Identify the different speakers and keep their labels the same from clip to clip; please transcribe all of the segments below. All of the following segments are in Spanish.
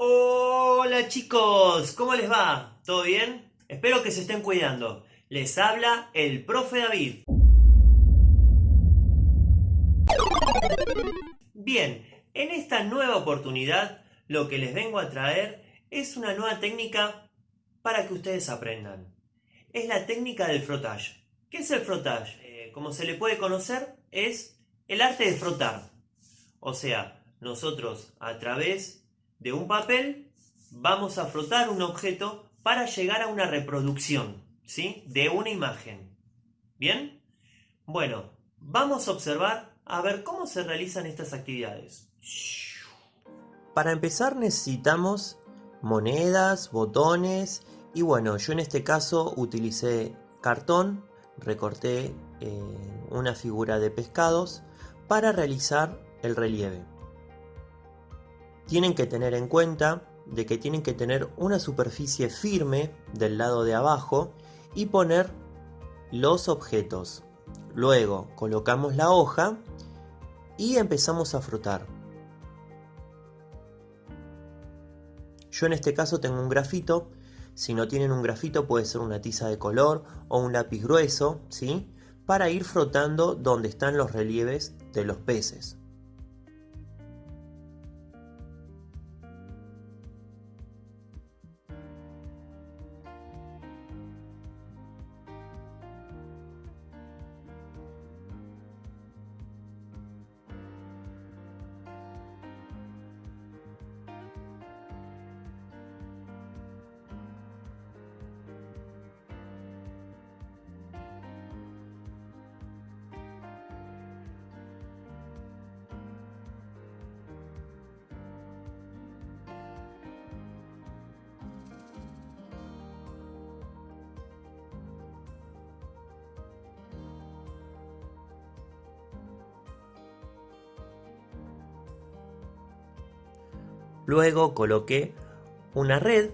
Speaker 1: Hola chicos, ¿cómo les va? ¿Todo bien? Espero que se estén cuidando. Les habla el profe David. Bien, en esta nueva oportunidad lo que les vengo a traer es una nueva técnica para que ustedes aprendan. Es la técnica del frotage. ¿Qué es el frotage? Eh, como se le puede conocer, es el arte de frotar. O sea, nosotros a través de un papel vamos a frotar un objeto para llegar a una reproducción ¿sí? de una imagen. ¿Bien? Bueno, vamos a observar a ver cómo se realizan estas actividades. Para empezar necesitamos monedas, botones y bueno, yo en este caso utilicé cartón, recorté eh, una figura de pescados para realizar el relieve. Tienen que tener en cuenta de que tienen que tener una superficie firme del lado de abajo y poner los objetos. Luego colocamos la hoja y empezamos a frotar. Yo en este caso tengo un grafito, si no tienen un grafito puede ser una tiza de color o un lápiz grueso, ¿sí? Para ir frotando donde están los relieves de los peces. Luego coloqué una red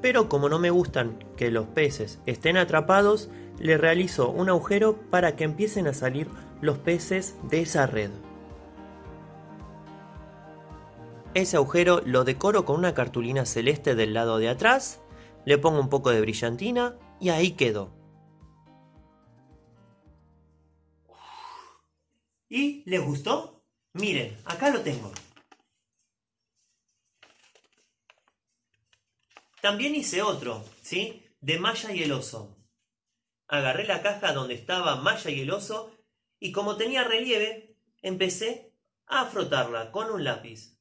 Speaker 1: Pero como no me gustan que los peces estén atrapados, le realizo un agujero para que empiecen a salir los peces de esa red. Ese agujero lo decoro con una cartulina celeste del lado de atrás, le pongo un poco de brillantina y ahí quedó. ¿Y les gustó? Miren, acá lo tengo. También hice otro, ¿sí? De Maya y el oso. Agarré la caja donde estaba Maya y el oso y como tenía relieve, empecé a frotarla con un lápiz.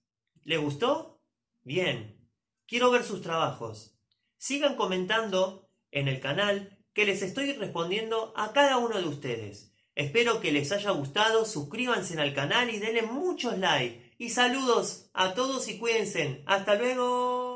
Speaker 1: ¿Le gustó? Bien. Quiero ver sus trabajos. Sigan comentando en el canal que les estoy respondiendo a cada uno de ustedes. Espero que les haya gustado, suscríbanse al canal y denle muchos likes. Y saludos a todos y cuídense. ¡Hasta luego!